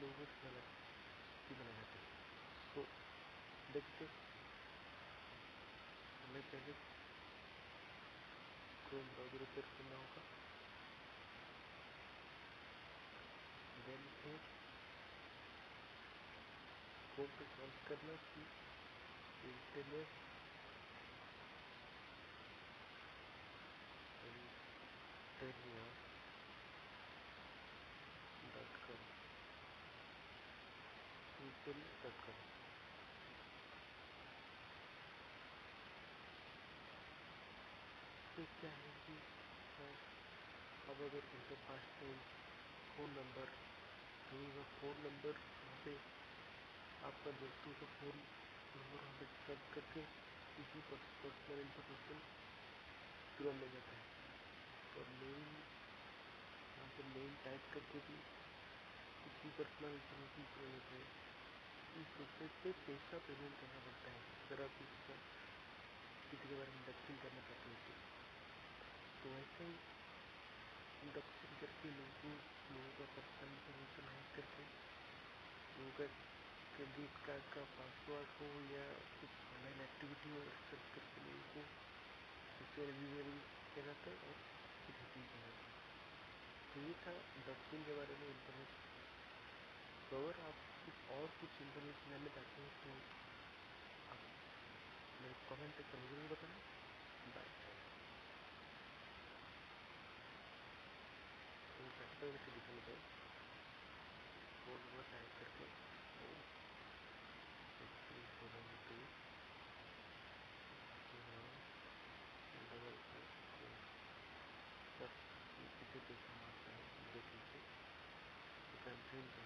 Tasty बना जाते हैं? तो देखते हमें पहले क्रोम ब्राउज़र ओपन करना होगा देन फिर क्रोम पे सर्च करना कि इंटरनेट इंटरनिया कॉम तो क्या है कि अब अगर उनका फास्ट नेम फ़ोन नंबर तो फ़ोन नंबर वहाँ पे आपका दोस्तों का फ़ोन नंबर वहाँ पे सर्च करके किसी पर्सनल इंफॉर्मेशन तुरंत मिल जाता है। और मेन यहाँ पे मेन टाइप करके भी कुछ पर्सनल इंफॉर्मेशन तुरंत मिलता है। इस वेबसाइट पे पैसा पेमेंट करना पड़ता है, अगर आप इसका किसी के बारे में इंडक्शन करना चाहते हैं तो। तो वैसे ही इंडक्शन करके लोगों लोगों का पर्सनल इंफॉर्मेशन हैक करके, लोगों का क्रेडिट कार्ड का पासवर्ड हो या कुछ ऑनलाइन एक्टिविटी हो सर्च करके लोगों को उससे रिव्यूअल किया जाता है और फिर हैकिंग किया जाता है। तो ये था डस्टिंग के बारे में इंफॉर्मेशन तो अगर आप कुछ और कुछ इंफॉर्मेशन जानना चाहते हैं तो आप मेरे कमेंट बाय तो से दिखाने पर फ़ोन नंबर टाइप करके सिक्स डबल सब किसी पैसा मारता देख लीजिए। You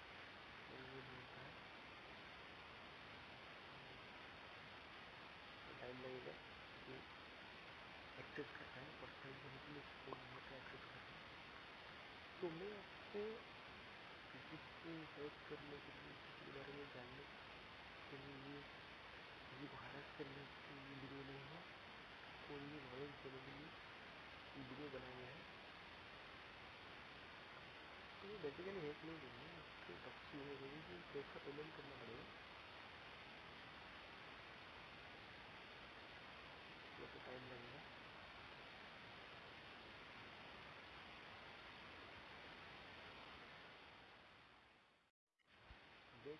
इस फ़ोन एक्सेस करना तो मैं करने के लिए किसी बारे में जानने के लिए को हरास करने के लिए वीडियो नहीं है नॉलेज देने के लिए वीडियो बनाया गया है तो बेसिकली हेल्प नहीं देंगे आपको पेमेंट करना पड़ेगा।